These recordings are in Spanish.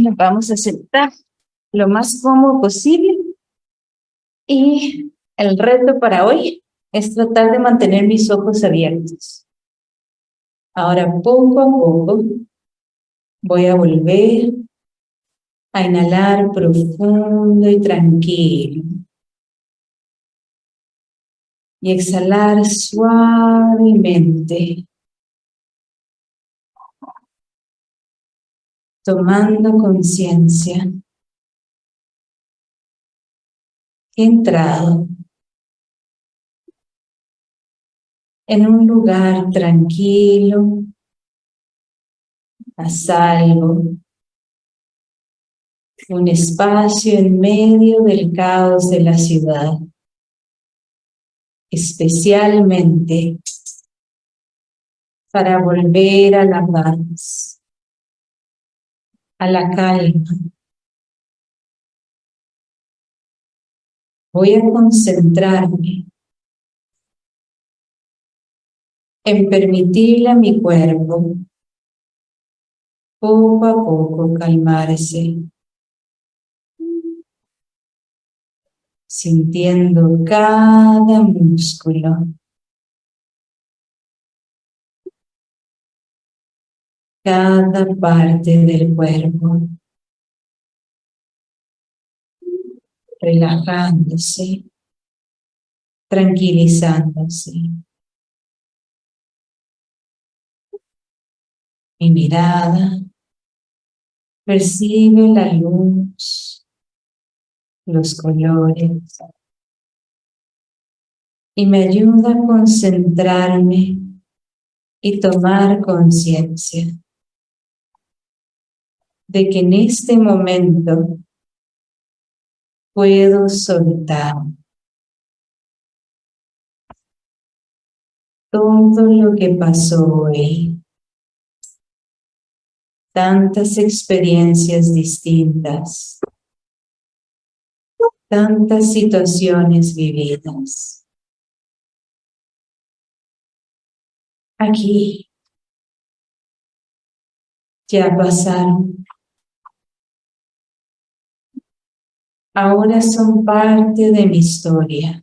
Nos vamos a sentar lo más cómodo posible. Y el reto para hoy es tratar de mantener mis ojos abiertos. Ahora poco a poco voy a volver a inhalar profundo y tranquilo. Y exhalar suavemente. Tomando conciencia. Entrado en un lugar tranquilo, a salvo, un espacio en medio del caos de la ciudad, especialmente para volver a la paz, a la calma. Voy a concentrarme en permitirle a mi cuerpo poco a poco calmarse, sintiendo cada músculo, cada parte del cuerpo, relajándose, tranquilizándose. Mi mirada percibe la luz, los colores y me ayuda a concentrarme y tomar conciencia de que en este momento puedo soltar todo lo que pasó hoy tantas experiencias distintas, tantas situaciones vividas. Aquí ya pasaron. Ahora son parte de mi historia,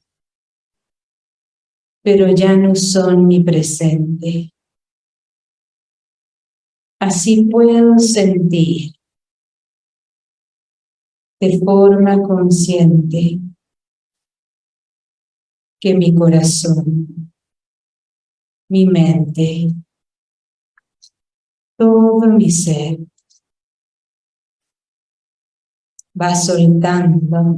pero ya no son mi presente. Así puedo sentir de forma consciente que mi corazón, mi mente, todo mi ser va soltando.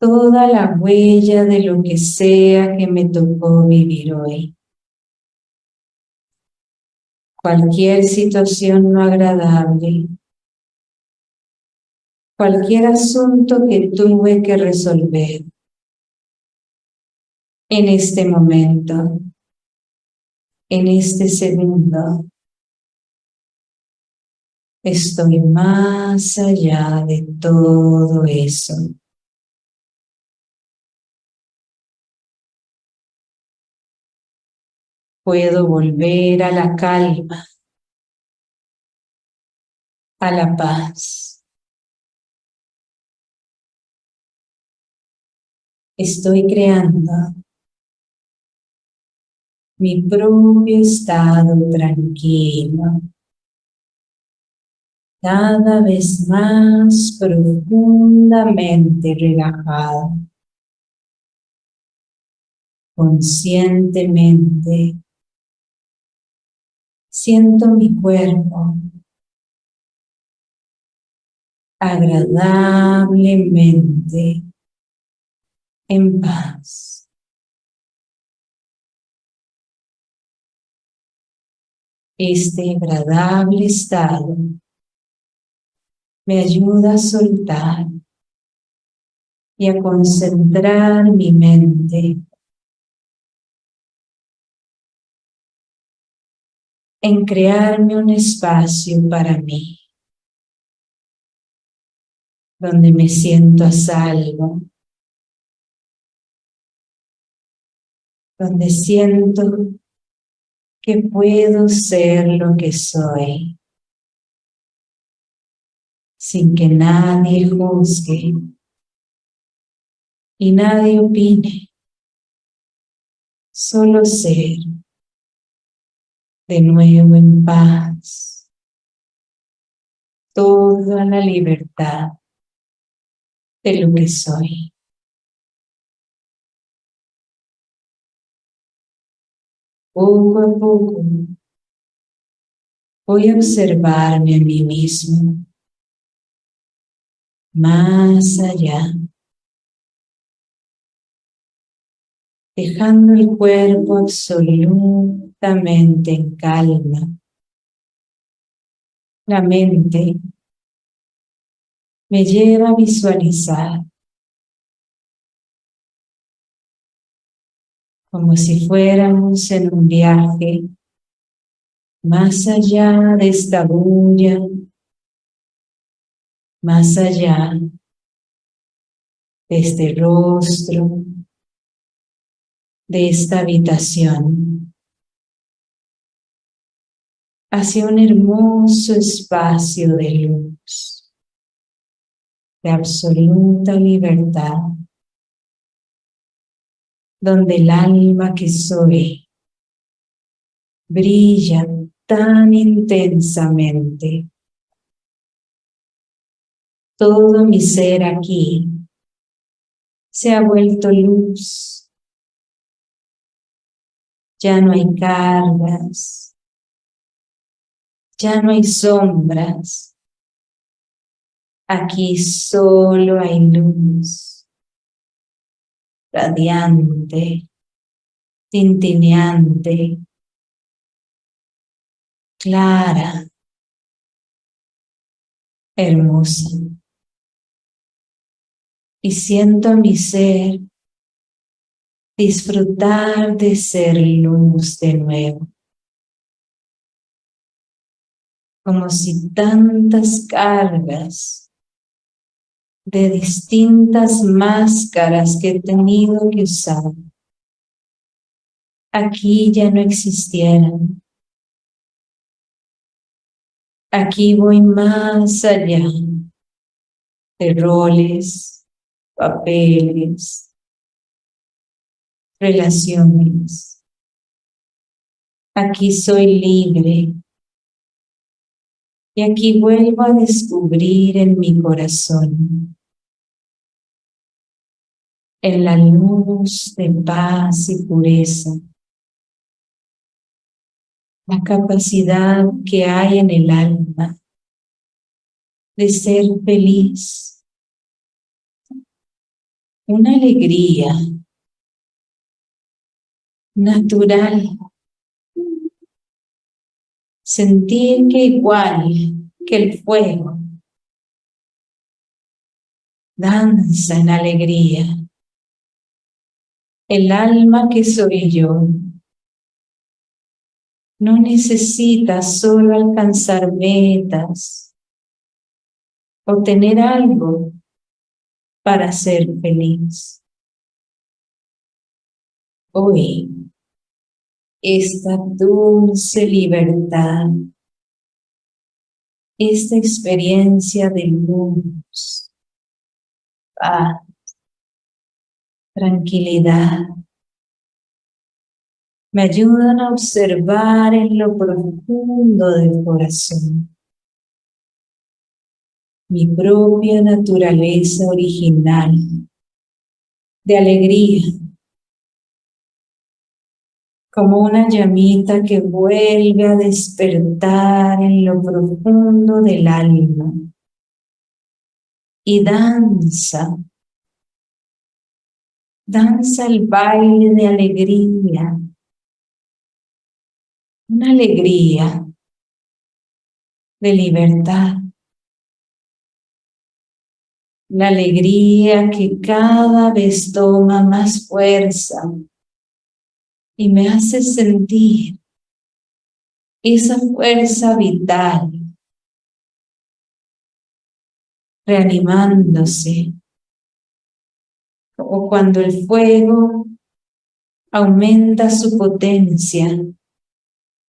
Toda la huella de lo que sea que me tocó vivir hoy. Cualquier situación no agradable, cualquier asunto que tuve que resolver. En este momento, en este segundo, estoy más allá de todo eso. puedo volver a la calma, a la paz. Estoy creando mi propio estado tranquilo, cada vez más profundamente relajado, conscientemente Siento mi cuerpo agradablemente en paz. Este agradable estado me ayuda a soltar y a concentrar mi mente. En crearme un espacio para mí, donde me siento a salvo, donde siento que puedo ser lo que soy, sin que nadie juzgue. Y nadie opine, solo ser de nuevo en paz, toda la libertad de lo que soy. Poco a poco voy a observarme a mí mismo más allá dejando el cuerpo absolutamente en calma. La mente me lleva a visualizar como si fuéramos en un viaje más allá de esta bulla, más allá de este rostro, de esta habitación hacia un hermoso espacio de luz, de absoluta libertad, donde el alma que soy brilla tan intensamente. Todo mi ser aquí se ha vuelto luz ya no hay cargas, ya no hay sombras, aquí solo hay luz, radiante, tintineante, clara, hermosa. Y siento mi ser disfrutar de ser luz de nuevo. Como si tantas cargas de distintas máscaras que he tenido que usar aquí ya no existieran. Aquí voy más allá de roles, papeles, relaciones. Aquí soy libre. Y aquí vuelvo a descubrir en mi corazón, en la luz de paz y pureza, la capacidad que hay en el alma de ser feliz, una alegría natural. Sentir que igual que el fuego, danza en alegría. El alma que soy yo no necesita solo alcanzar metas o tener algo para ser feliz. Hoy esta dulce libertad, esta experiencia de luz, paz, tranquilidad, me ayudan a observar en lo profundo del corazón mi propia naturaleza original de alegría, como una llamita que vuelve a despertar en lo profundo del alma y danza, danza el baile de alegría, una alegría de libertad, la alegría que cada vez toma más fuerza y me hace sentir esa fuerza vital reanimándose o cuando el fuego aumenta su potencia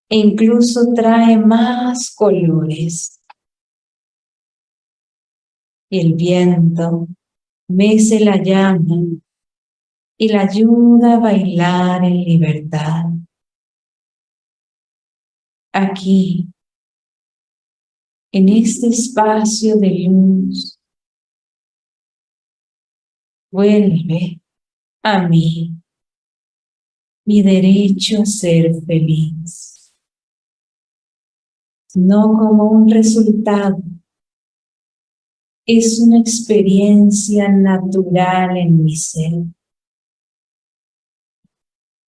e incluso trae más colores. El viento mece la llama y la ayuda a bailar en libertad. Aquí, en este espacio de luz, vuelve a mí mi derecho a ser feliz, no como un resultado, es una experiencia natural en mi ser.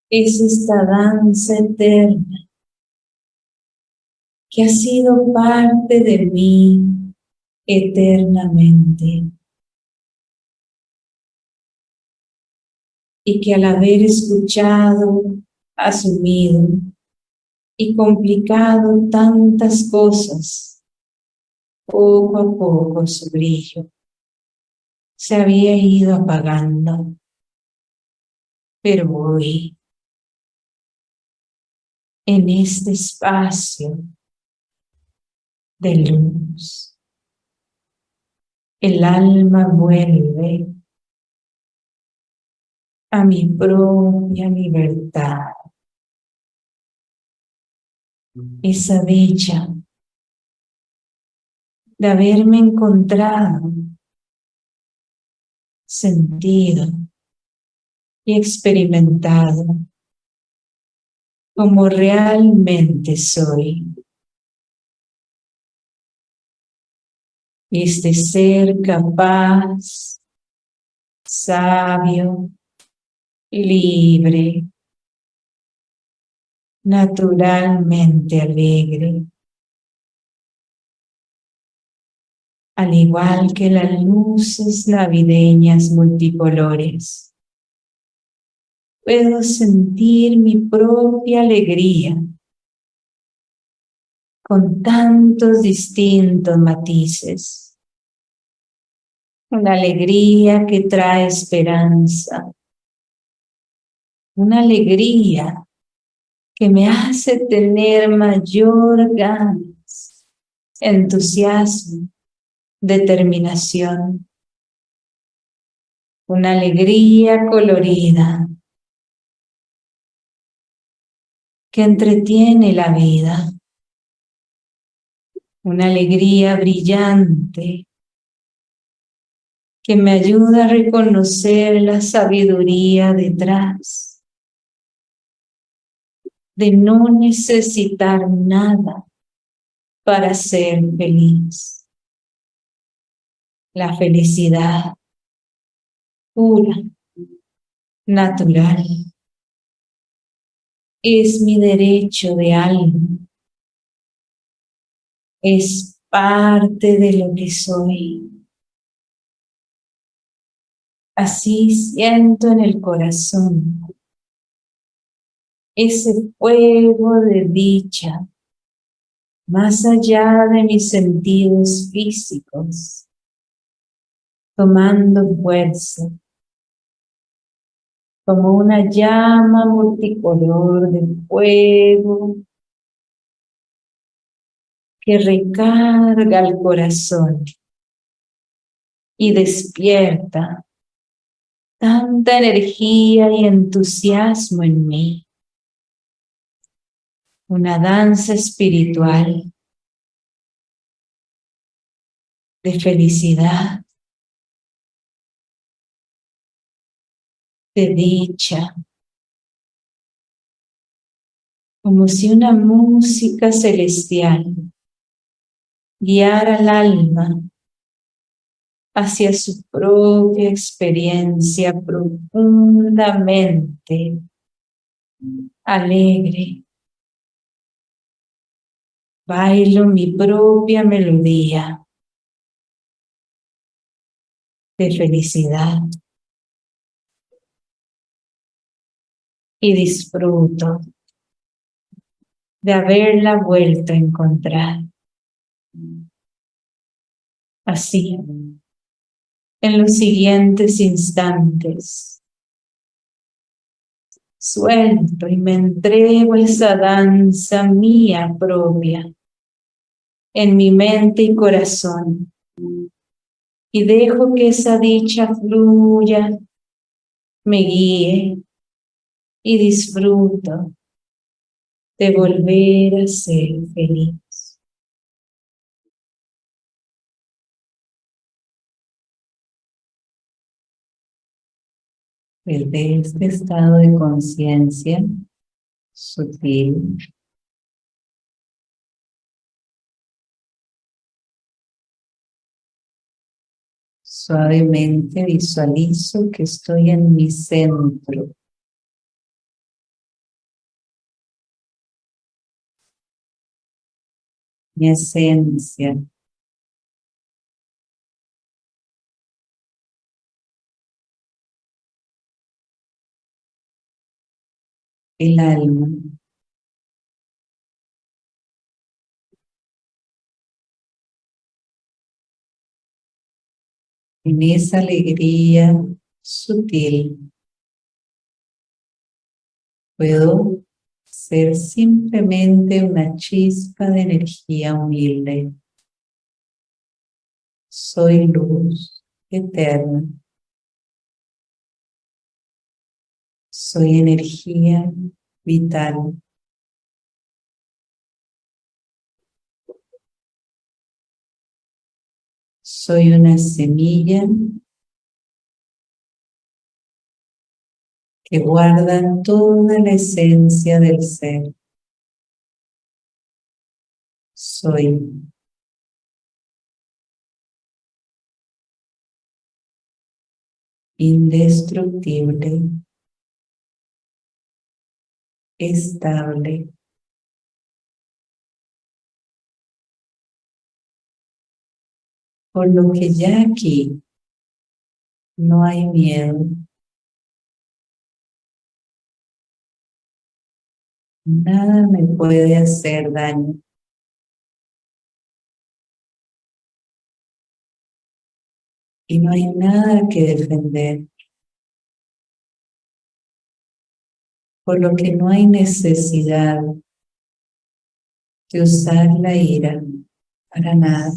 Es esta danza eterna que ha sido parte de mí eternamente. Y que al haber escuchado, asumido y complicado tantas cosas, poco a poco su brillo se había ido apagando. Pero hoy, en este espacio de luz. El alma vuelve a mi propia libertad. Esa dicha de haberme encontrado, sentido y experimentado como realmente soy. este ser capaz, sabio, libre, naturalmente alegre, al igual que las luces navideñas multicolores. Puedo sentir mi propia alegría con tantos distintos matices. Una alegría que trae esperanza. Una alegría que me hace tener mayor ganas, entusiasmo, determinación. Una alegría colorida que entretiene la vida una alegría brillante que me ayuda a reconocer la sabiduría detrás de no necesitar nada para ser feliz. La felicidad pura, natural, es mi derecho de alma. Es parte de lo que soy. Así siento en el corazón ese fuego de dicha más allá de mis sentidos físicos, tomando fuerza como una llama multicolor de fuego que recarga el corazón y despierta tanta energía y entusiasmo en mí. Una danza espiritual de felicidad, de dicha, como si una música celestial guiar al alma hacia su propia experiencia profundamente alegre. Bailo mi propia melodía de felicidad y disfruto de haberla vuelto a encontrar. Así, en los siguientes instantes, suelto y me entrego esa danza mía propia en mi mente y corazón, Y dejo que esa dicha fluya, me guíe y disfruto de volver a ser feliz. Desde este estado de conciencia sutil, suavemente visualizo que estoy en mi centro mi esencia. El alma. En esa alegría sutil puedo ser simplemente una chispa de energía humilde. Soy luz eterna. Soy energía vital. Soy una semilla que guardan toda la esencia del ser. Soy. Indestructible, estable, por lo que ya aquí no hay miedo, Nada me puede hacer daño. Y no hay nada que defender. Por lo que no hay necesidad de usar la ira para nada.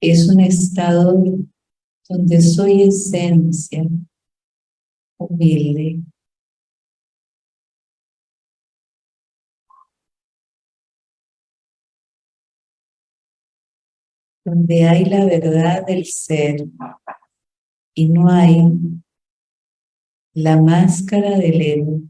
Es un estado donde soy esencia, humilde, donde hay la verdad del ser y no hay la máscara del ego.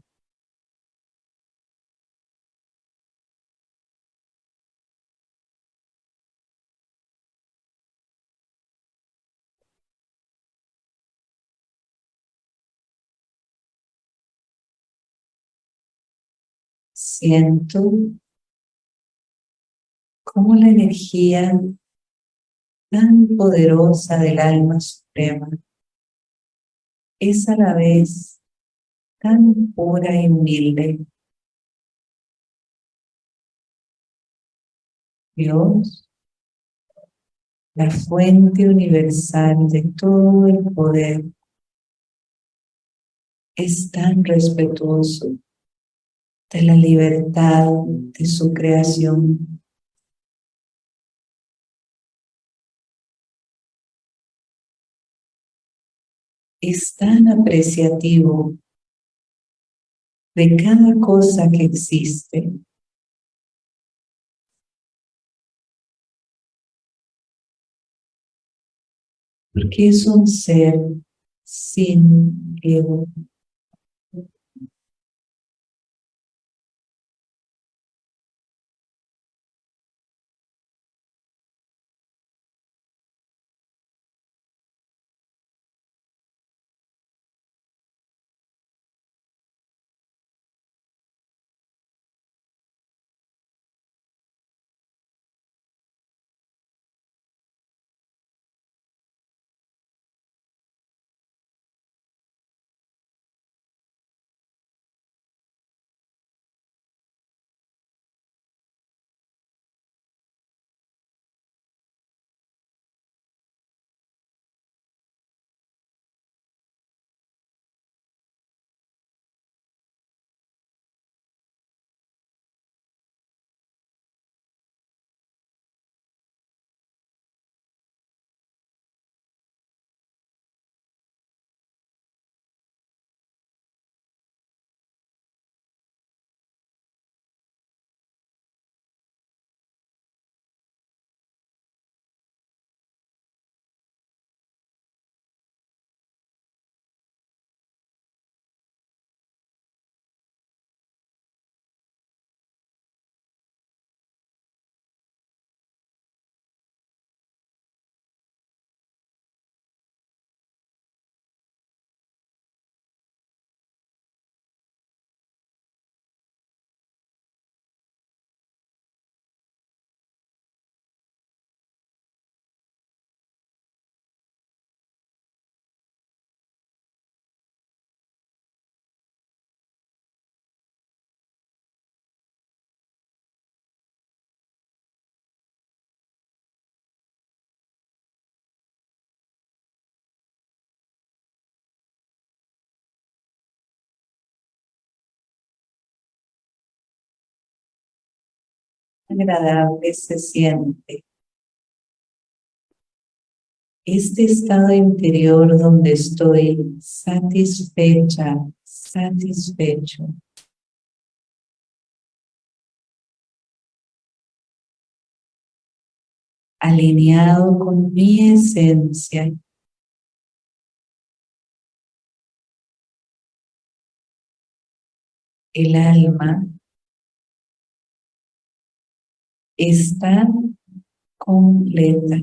Siento cómo la energía tan poderosa del alma suprema es a la vez tan pura y humilde. Dios, la fuente universal de todo el poder, es tan respetuoso de la libertad de su creación. Es tan apreciativo de cada cosa que existe. Porque es un ser sin ego. Agradable se siente. Este estado interior donde estoy satisfecha, satisfecho. alineado con mi esencia. El alma está completa.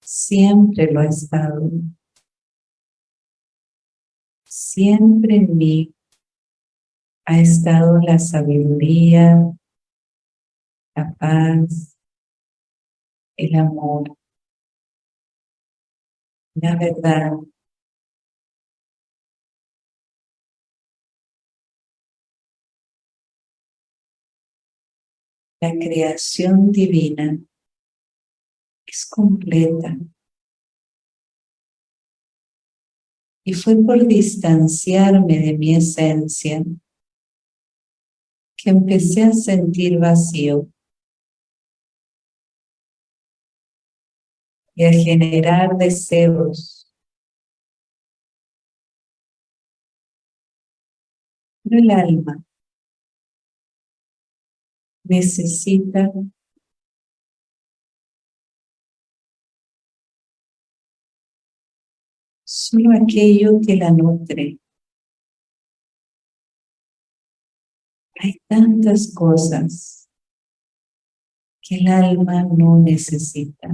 Siempre lo ha estado. Siempre en mí ha estado la sabiduría, la paz, el amor, la verdad. La creación divina es completa. Y fue por distanciarme de mi esencia que empecé a sentir vacío. y a generar deseos. Pero el alma necesita solo aquello que la nutre. Hay tantas cosas que el alma no necesita.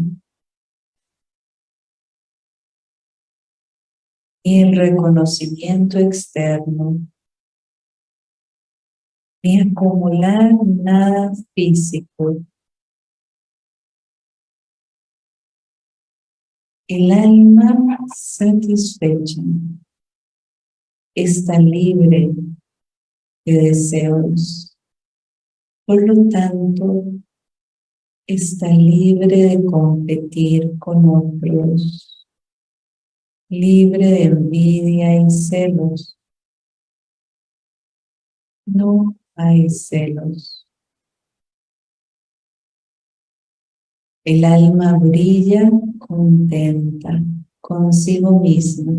ni el reconocimiento externo, ni acumular nada físico. El alma satisfecha está libre de deseos. Por lo tanto, está libre de competir con otros libre de envidia y celos. No hay celos. El alma brilla contenta consigo misma,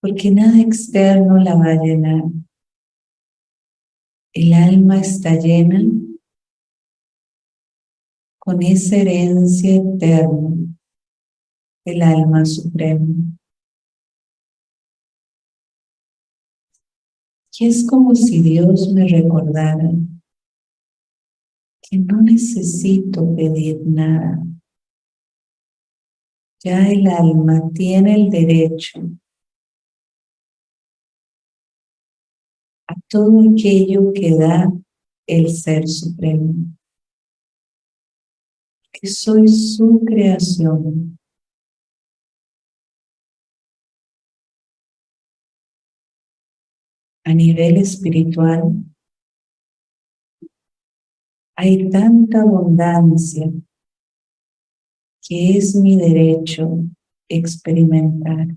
porque nada externo la va a llenar. El alma está llena con esa herencia eterna el alma suprema. Es como si Dios me recordara que no necesito pedir nada. Ya el alma tiene el derecho a todo aquello que da el Ser Supremo. Que soy su creación. A nivel espiritual, hay tanta abundancia que es mi derecho experimentar.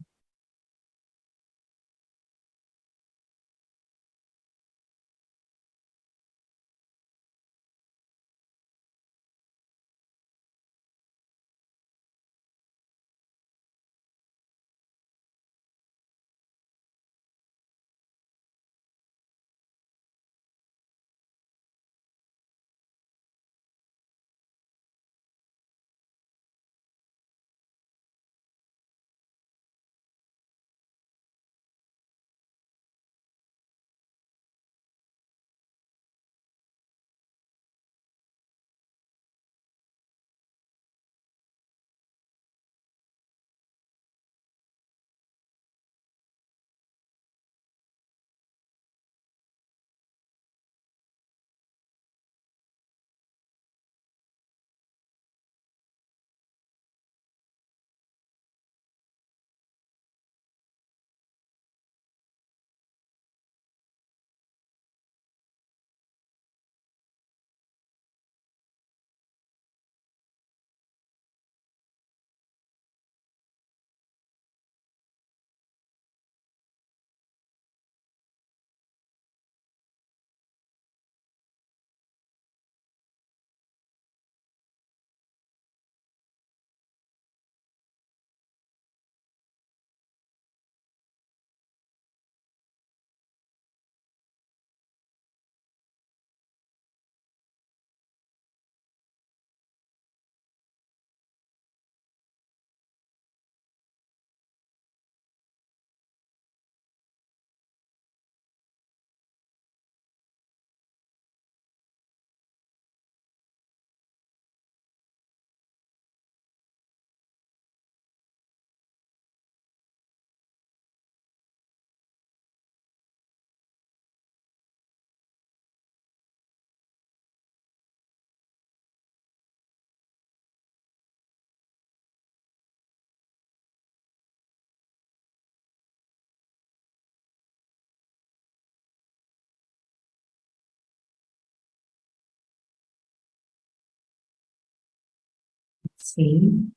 Sí.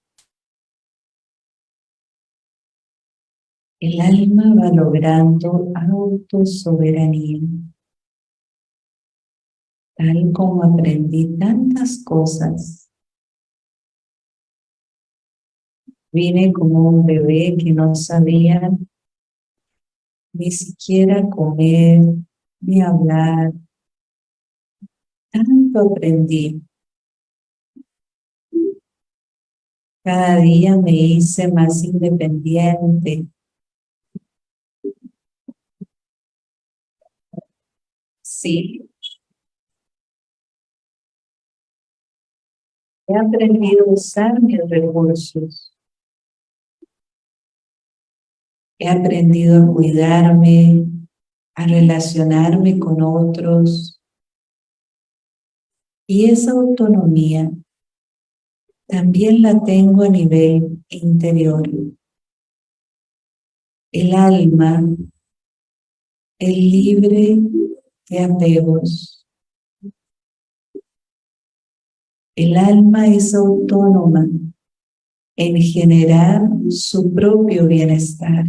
El alma va logrando autosoberanía. Tal como aprendí tantas cosas. Vine como un bebé que no sabía ni siquiera comer, ni hablar. Tanto aprendí. Cada día me hice más independiente. Sí. He aprendido a usar mis recursos. He aprendido a cuidarme, a relacionarme con otros. Y esa autonomía también la tengo a nivel interior. El alma es libre de apegos. El alma es autónoma en generar su propio bienestar.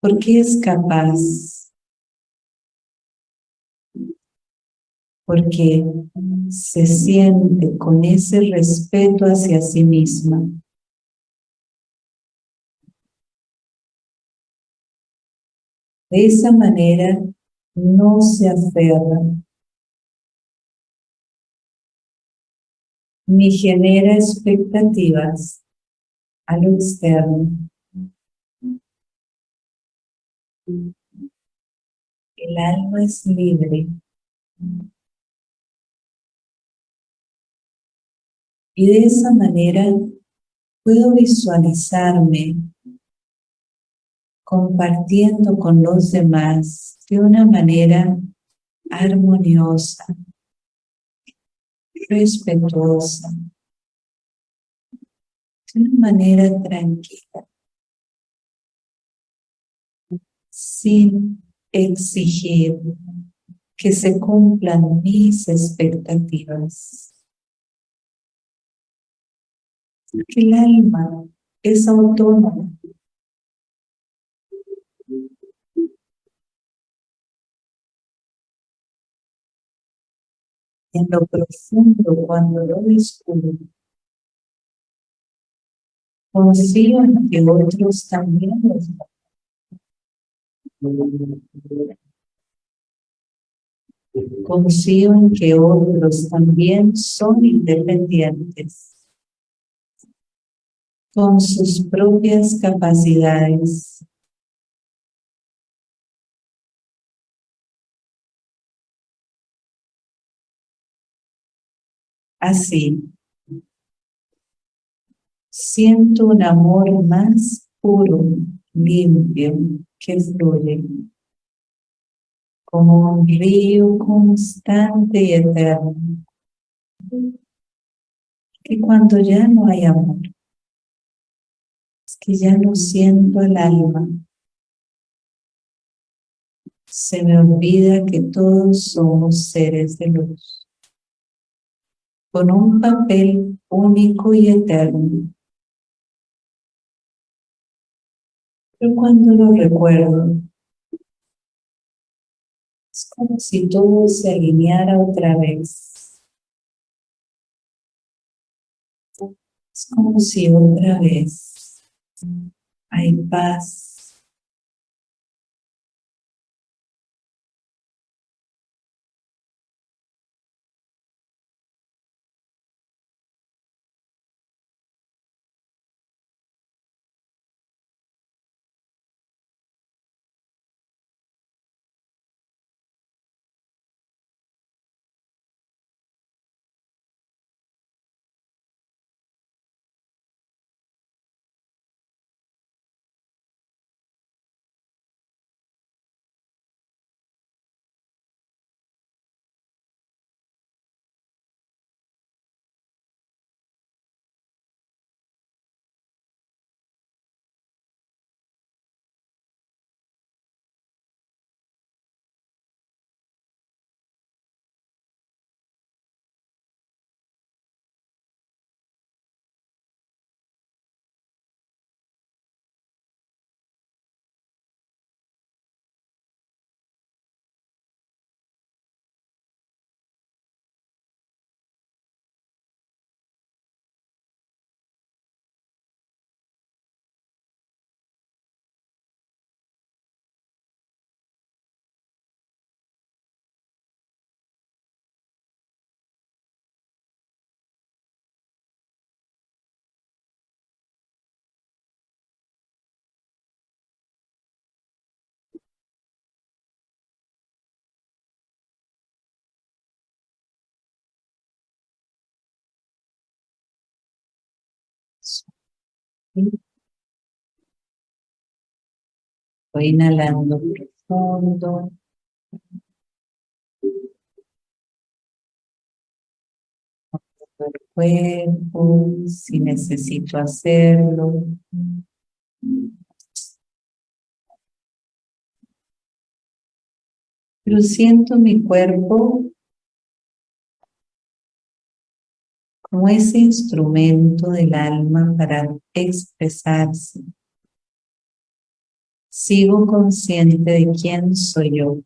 Porque es capaz. Porque se siente con ese respeto hacia sí misma. De esa manera no se aferra ni genera expectativas a lo externo. El alma es libre. Y de esa manera puedo visualizarme compartiendo con los demás de una manera armoniosa, respetuosa, de una manera tranquila, sin exigir que se cumplan mis expectativas. El alma es autónoma. en lo profundo cuando lo descubro. Confío en que otros también los Confío en que otros también son independientes con sus propias capacidades Así, siento un amor más puro, limpio, que fluye, como un río constante y eterno. Que cuando ya no hay amor, que ya no siento el alma, se me olvida que todos somos seres de luz con un papel único y eterno. Pero cuando lo recuerdo, es como si todo se alineara otra vez. Es como si otra vez hay paz, Voy inhalando profundo. el cuerpo, si necesito hacerlo. Pero siento mi cuerpo como ese instrumento del alma para expresarse. Sigo consciente de quién soy yo.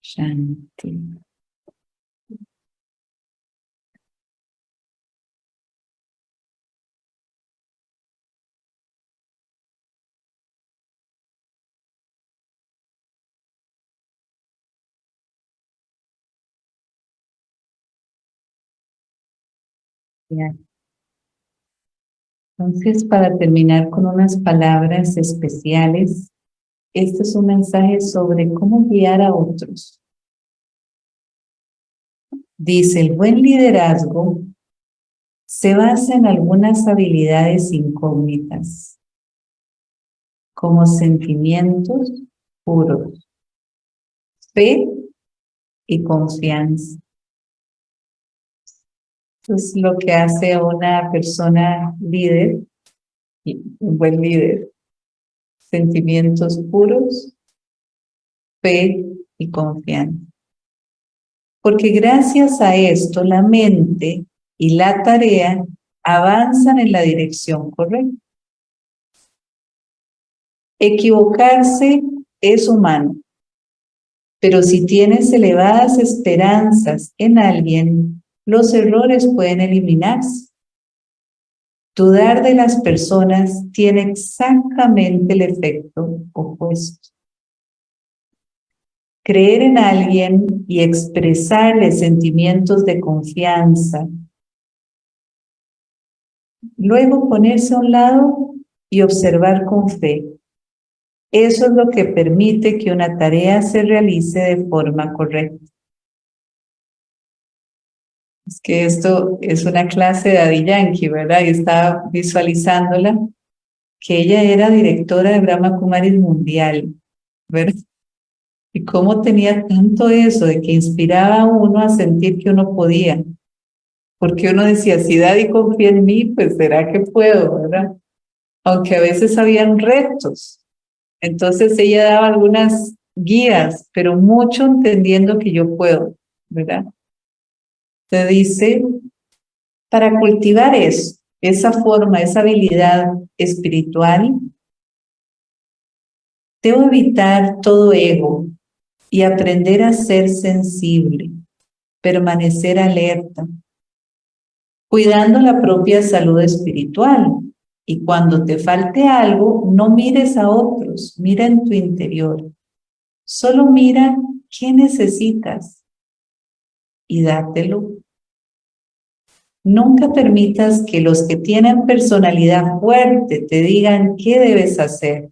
Shanti. Entonces, para terminar con unas palabras especiales, este es un mensaje sobre cómo guiar a otros. Dice, el buen liderazgo se basa en algunas habilidades incógnitas, como sentimientos puros, fe y confianza. Es lo que hace una persona líder, un buen líder. Sentimientos puros, fe y confianza. Porque gracias a esto la mente y la tarea avanzan en la dirección correcta. Equivocarse es humano, pero si tienes elevadas esperanzas en alguien, los errores pueden eliminarse. Dudar de las personas tiene exactamente el efecto opuesto. Creer en alguien y expresarle sentimientos de confianza. Luego ponerse a un lado y observar con fe. Eso es lo que permite que una tarea se realice de forma correcta. Es que esto es una clase de Adi Yankee, ¿verdad? Y estaba visualizándola, que ella era directora de Brahma Kumaris Mundial, ¿verdad? Y cómo tenía tanto eso de que inspiraba a uno a sentir que uno podía. Porque uno decía, si Daddy confía en mí, pues será que puedo, ¿verdad? Aunque a veces habían retos. Entonces ella daba algunas guías, pero mucho entendiendo que yo puedo, ¿verdad? Te dice, para cultivar eso, esa forma, esa habilidad espiritual, debo evitar todo ego y aprender a ser sensible, permanecer alerta, cuidando la propia salud espiritual. Y cuando te falte algo, no mires a otros, mira en tu interior. Solo mira qué necesitas y dátelo. Nunca permitas que los que tienen personalidad fuerte te digan qué debes hacer,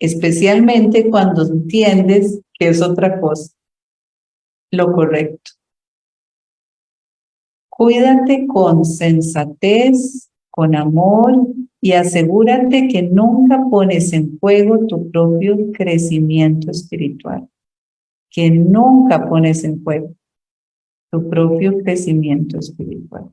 especialmente cuando entiendes que es otra cosa, lo correcto. Cuídate con sensatez, con amor y asegúrate que nunca pones en juego tu propio crecimiento espiritual, que nunca pones en juego tu propio crecimiento espiritual.